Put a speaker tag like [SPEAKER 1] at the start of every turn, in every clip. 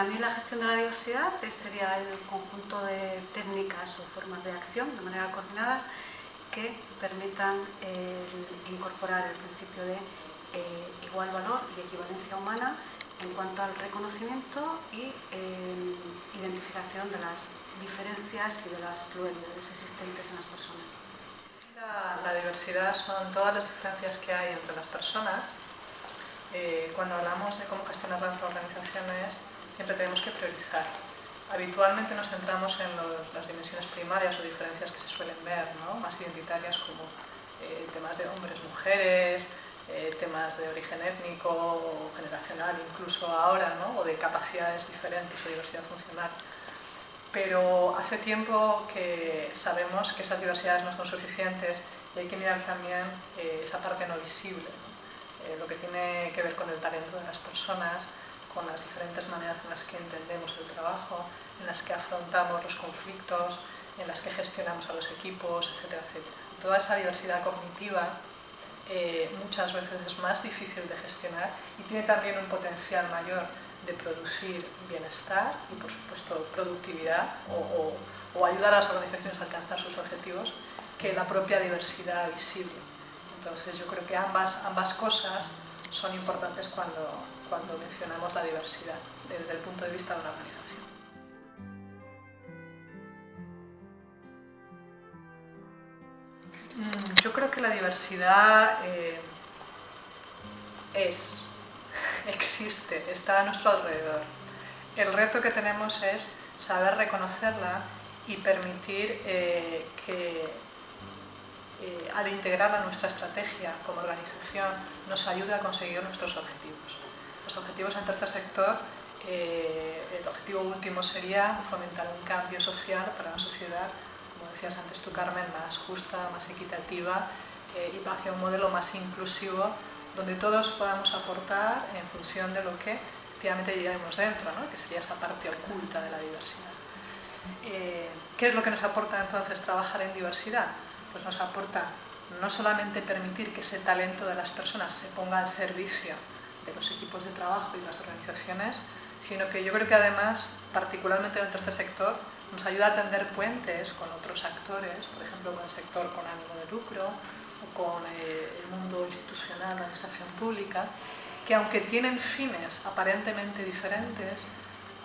[SPEAKER 1] Para mí la gestión de la diversidad sería el conjunto de técnicas o formas de acción de manera coordinadas que permitan incorporar el principio de eh, igual valor y equivalencia humana en cuanto al reconocimiento y eh, identificación de las diferencias y de las pluralidades existentes en las personas.
[SPEAKER 2] La, diversidad son todas las diferencias que hay entre las personas. Eh, cuando hablamos de cómo gestionar las organizaciones, siempre tenemos que priorizar. Habitualmente nos centramos en las dimensiones primarias o diferencias que se suelen ver, más identitarias como temas de hombres, mujeres, eh, temas de origen étnico o generacional, incluso ahora, ¿no? o de capacidades diferentes o diversidad funcional. Pero hace tiempo que sabemos que esas diversidades no son suficientes y hay que mirar también eh, esa parte no visible, eh, lo que tiene que ver con el talento de las personas, con las diferentes maneras en las que entendemos el trabajo, en las que afrontamos los conflictos, en las que gestionamos a los equipos, etcétera, etcétera. Toda esa diversidad cognitiva eh, muchas veces es más difícil de gestionar y tiene también un potencial mayor de producir bienestar y por supuesto productividad o, ayudar a las organizaciones a alcanzar sus objetivos que la propia diversidad visible. Entonces yo creo que ambas, ambas cosas son importantes cuando, cuando mencionamos la diversidad desde el punto de vista de una organización. Mm, yo creo que la diversidad eh, es, existe, está a nuestro alrededor. El reto que tenemos es saber reconocerla y permitir eh, que eh, al integrarla a nuestra estrategia como organización nos ayude a conseguir nuestros objetivos. Los objetivos en tercer sector, el objetivo último sería fomentar un cambio social para una sociedad decías antes tú Carmen, más justa, más equitativa eh, y hacia un modelo más inclusivo donde todos podamos aportar en función de lo que efectivamente llevamos dentro, ¿no? que sería esa parte oculta de la diversidad. Eh, ¿Qué es lo que nos aporta entonces trabajar en diversidad? Pues nos aporta no solamente permitir que ese talento de las personas se ponga al servicio de los equipos de trabajo y las organizaciones, sino que yo creo que además, particularmente en el tercer sector, nos ayuda a tender puentes con otros actores, por ejemplo con el sector con ánimo de lucro o con eh, el mundo institucional, la administración pública, que aunque tienen fines aparentemente diferentes,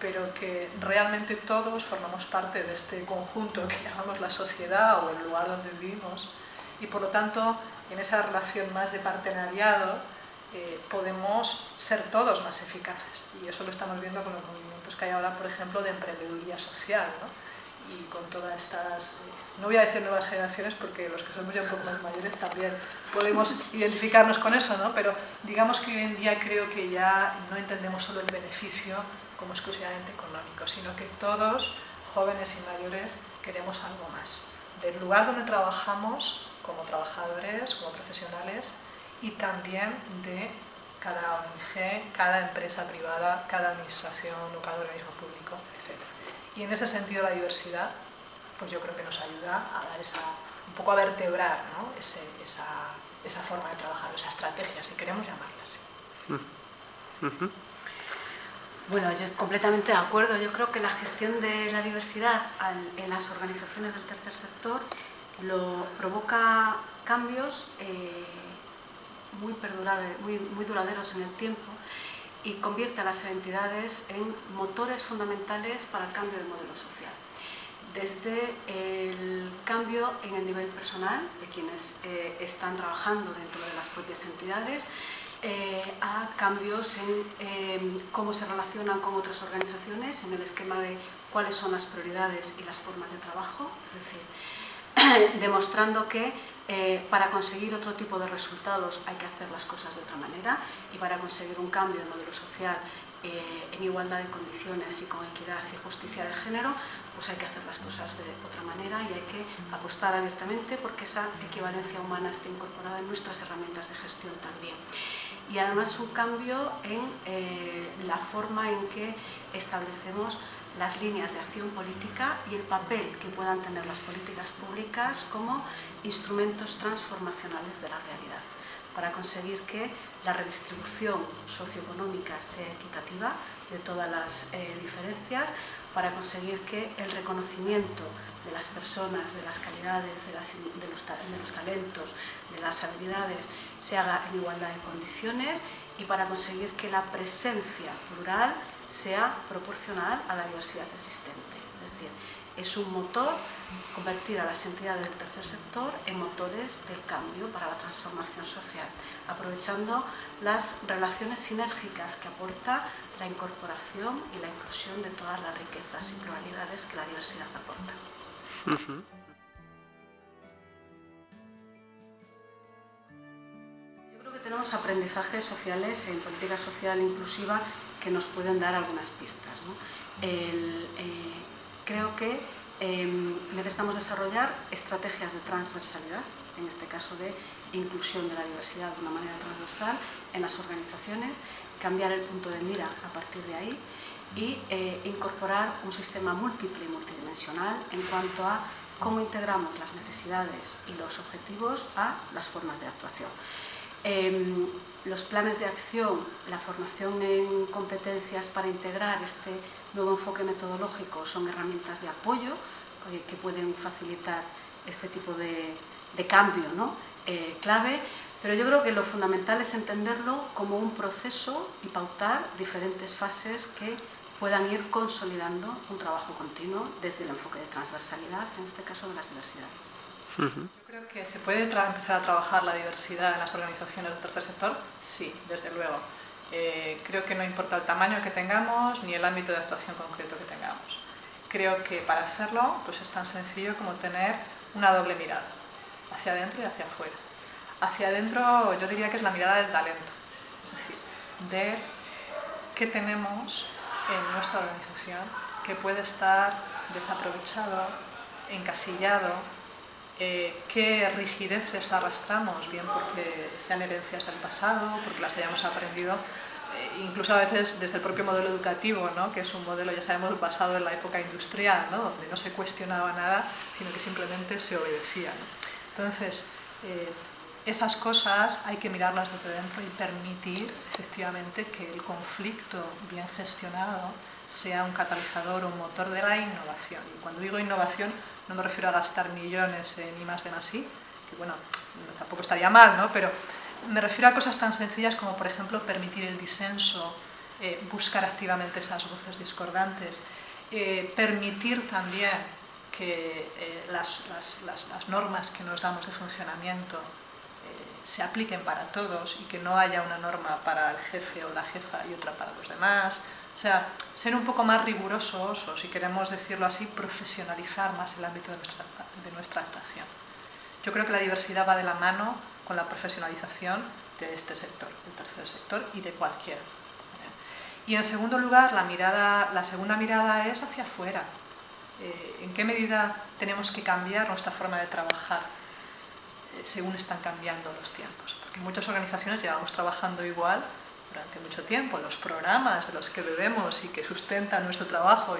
[SPEAKER 2] pero que realmente todos formamos parte de este conjunto que llamamos la sociedad o el lugar donde vivimos y por lo tanto en esa relación más de partenariado eh, podemos ser todos más eficaces y eso lo estamos viendo con los movimientos que hay ahora, por ejemplo, de emprendeduría social y con todas estas, eh, no voy a decir nuevas generaciones porque los que somos ya un poco más mayores también podemos identificarnos con eso, ¿no? pero digamos que hoy en día creo que ya no entendemos solo el beneficio como exclusivamente económico, sino que todos, jóvenes y mayores, queremos algo más. Del lugar donde trabajamos como trabajadores, como profesionales, y también de cada ONG, cada empresa privada, cada administración o cada organismo público, etc. Y en ese sentido la diversidad, pues yo creo que nos ayuda a dar esa, un poco a vertebrar ¿no? esa, esa, forma de trabajar, esa estrategia, si queremos llamarla así.
[SPEAKER 1] Bueno, yo completamente de acuerdo. Yo creo que la gestión de la diversidad en las organizaciones del tercer sector lo provoca cambios eh, muy, muy, muy duraderos en el tiempo y convierte a las entidades en motores fundamentales para el cambio de modelo social. Desde el cambio en el nivel personal de quienes eh, están trabajando dentro de las propias entidades, eh, a cambios en em, cómo se relacionan con otras organizaciones, en el esquema de cuáles son las prioridades y las formas de trabajo, es decir, demostrando que eh, para conseguir otro tipo de resultados hay que hacer las cosas de otra manera y para conseguir un cambio de modelo social eh, en igualdad de condiciones y con equidad y justicia de género, pues hay que hacer las cosas de otra manera y hay que apostar abiertamente porque esa equivalencia humana esté incorporada en nuestras herramientas de gestión también. Y además un cambio en eh, la forma en que establecemos las líneas de acción política y el papel que puedan tener las políticas públicas como instrumentos transformacionales de la realidad. para conseguir que la redistribución socioeconómica sea equitativa de todas las eh, diferencias, para conseguir que el reconocimiento de las personas, de las calidades, de, de, los, de, los, talentos, de las habilidades, se haga en igualdad de condiciones y para conseguir que la presencia plural sea proporcional a la diversidad existente. Es decir, es un motor convertir a las entidades del tercer sector en motores del cambio para la transformación social, aprovechando las relaciones sinérgicas que aporta la incorporación y la inclusión de todas las riquezas y pluralidades que la diversidad aporta. Yo creo que tenemos aprendizajes sociales en política social inclusiva que nos pueden dar algunas pistas. Eh, creo que em, necesitamos desarrollar estrategias de transversalidad, en este caso de inclusión de la diversidad de una manera transversal en las organizaciones, cambiar el punto de mira a partir de ahí y eh, incorporar un sistema múltiple y multidimensional en cuanto a cómo integramos las necesidades y los objetivos a las formas de actuación. Em, los planes de acción, la formación en competencias para integrar este nuevo enfoque metodológico son herramientas de apoyo que pueden facilitar este tipo de, cambio ¿no? Eh, clave, pero yo creo que lo fundamental es entenderlo como un proceso y pautar diferentes fases que puedan ir consolidando un trabajo continuo desde el enfoque de transversalidad, en este caso de las diversidades.
[SPEAKER 2] Yo creo que se puede empezar a trabajar la diversidad en las organizaciones del tercer sector, sí, desde luego. Eh, creo que no importa el tamaño que tengamos ni el ámbito de actuación concreto que tengamos. Creo que para hacerlo pues es tan sencillo como tener una doble mirada, hacia adentro y hacia afuera. Hacia adentro yo diría que es la mirada del talento, es decir, ver qué tenemos en nuestra organización que puede estar desaprovechado, encasillado eh, qué rigideces arrastramos, bien porque sean herencias del pasado, porque las hayamos aprendido, eh, incluso a veces desde el propio modelo educativo, ¿no? que es un modelo, ya sabemos, basado en la época industrial, ¿no? donde no se cuestionaba nada, sino que simplemente se obedecía. Entonces, eh, esas cosas hay que mirarlas desde dentro y permitir efectivamente que el conflicto bien gestionado sea un catalizador o un motor de la innovación. Y cuando digo innovación, no me refiero a gastar millones en I más de más I, que bueno, tampoco estaría mal, ¿no? pero me refiero a cosas tan sencillas como, por ejemplo, permitir el disenso, eh, buscar activamente esas voces discordantes, eh, permitir también que eh, las, las, las, normas que nos damos de funcionamiento se apliquen para todos y que no haya una norma para el jefe o la jefa y otra para los demás, o sea, ser un poco más rigurosos, o si queremos decirlo así, profesionalizar más el ámbito de nuestra, de nuestra actuación. Yo creo que la diversidad va de la mano con la profesionalización de este sector, del tercer sector y de cualquier. Y en segundo lugar, la, mirada, la segunda mirada es hacia afuera. Eh, ¿En qué medida tenemos que cambiar nuestra forma de trabajar eh, según están cambiando los tiempos? Porque muchas organizaciones llevamos trabajando igual durante mucho tiempo, los programas de los que bebemos y que sustentan nuestro trabajo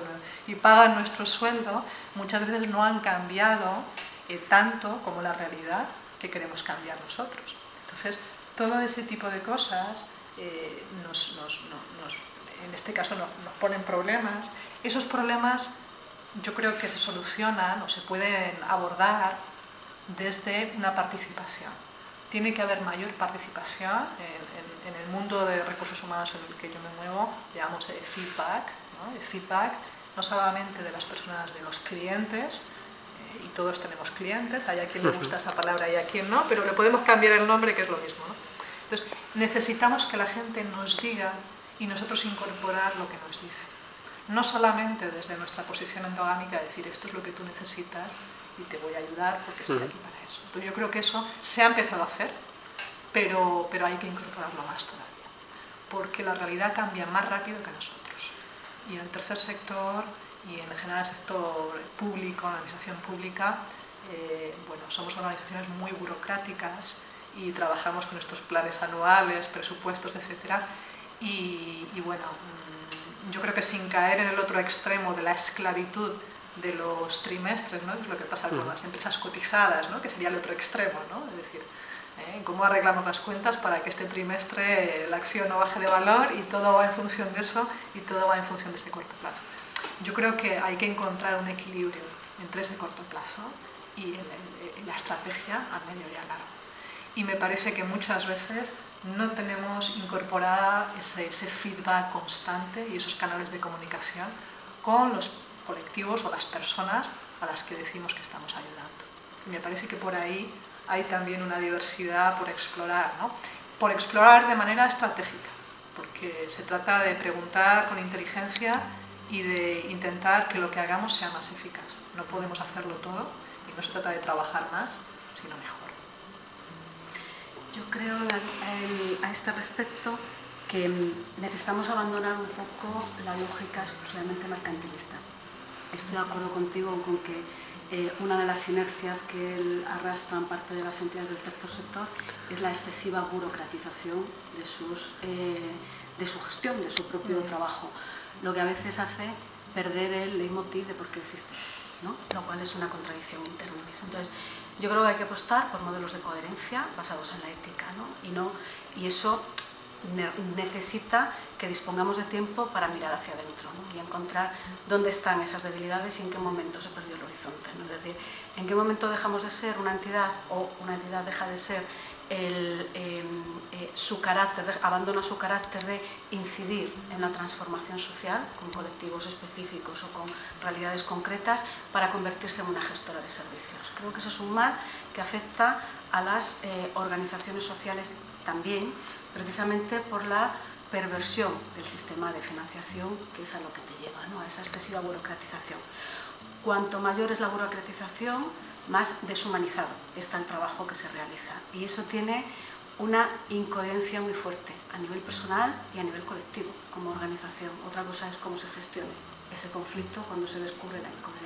[SPEAKER 2] y, pagan nuestro sueldo, muchas veces no han cambiado eh, tanto como la realidad que queremos cambiar nosotros. Entonces, todo ese tipo de cosas eh, nos, en este caso nos ponen problemas. Esos problemas yo creo que se solucionan o se pueden abordar desde una participación. Tiene que haber mayor participación en, en el mundo de recursos humanos en el que yo me muevo, llamamos de feedback, ¿no? feedback no solamente de las personas, de los clientes, eh, y todos tenemos clientes, hay a quien le gusta esa palabra y a quien no, pero le podemos cambiar el nombre que es lo mismo. ¿no? Entonces, necesitamos que la gente nos diga y nosotros incorporar lo que nos dice. No solamente desde nuestra posición endogámica decir esto es lo que tú necesitas y te voy a ayudar porque estoy aquí para eso. Entonces, yo creo que eso se ha empezado a hacer, pero, pero hay que incorporarlo más todavía, porque la realidad cambia más rápido que nosotros. Y en el tercer sector y en general el sector público, la administración pública, eh, bueno, somos organizaciones muy burocráticas y trabajamos con estos planes anuales, presupuestos, etc. Y, bueno, mm, yo creo que sin caer en el otro extremo de la esclavitud de los trimestres, ¿no? que es lo que pasa con las empresas cotizadas, ¿no? que sería el otro extremo, ¿no? es decir, ¿eh? cómo arreglamos las cuentas para que este trimestre la acción no baje de valor y todo va en función de eso y todo va en función de ese corto plazo. Yo creo que hay que encontrar un equilibrio entre ese corto plazo y la estrategia a medio y a largo. Y me parece que muchas veces no tenemos incorporada ese, ese feedback constante y esos canales de comunicación con los colectivos o las personas a las que decimos que estamos ayudando. Me parece que por ahí hay también una diversidad por explorar, ¿no? por explorar de manera estratégica, porque se trata de preguntar con inteligencia y de intentar que lo que hagamos sea más eficaz. No podemos hacerlo todo y no se trata de trabajar más, sino mejor.
[SPEAKER 1] Yo creo a este respecto que necesitamos abandonar un poco la lógica exclusivamente mercantilista. Estoy de acuerdo contigo con que eh, una de las inercias que arrastran parte de las entidades del tercer sector es la excesiva burocratización de, sus, eh, de su gestión, de su propio mm. trabajo, lo que a veces hace perder el leitmotiv de por qué existe, ¿no? lo cual es una contradicción interna. Entonces, yo creo que hay que apostar por modelos de coherencia basados en la ética, ¿no? Y, no, y eso necesita que dispongamos de tiempo para mirar hacia adentro y encontrar dónde están esas debilidades y en qué momento se perdió el horizonte. Es decir, en qué momento dejamos de ser una entidad o una entidad deja de ser el, em, eh, su carácter, abandona su carácter de incidir en la transformación social con colectivos específicos o con realidades concretas para convertirse en una gestora de servicios. Creo que eso es un mal que afecta a las eh, organizaciones sociales también, precisamente por la perversión del sistema de financiación, que es a lo que te lleva, ¿no? a esa excesiva burocratización. Cuanto mayor es la burocratización, más deshumanizado está el trabajo que se realiza. Y eso tiene una incoherencia muy fuerte a nivel personal y a nivel colectivo, como organización. Otra cosa es cómo se gestione ese conflicto cuando se descubre la incoherencia.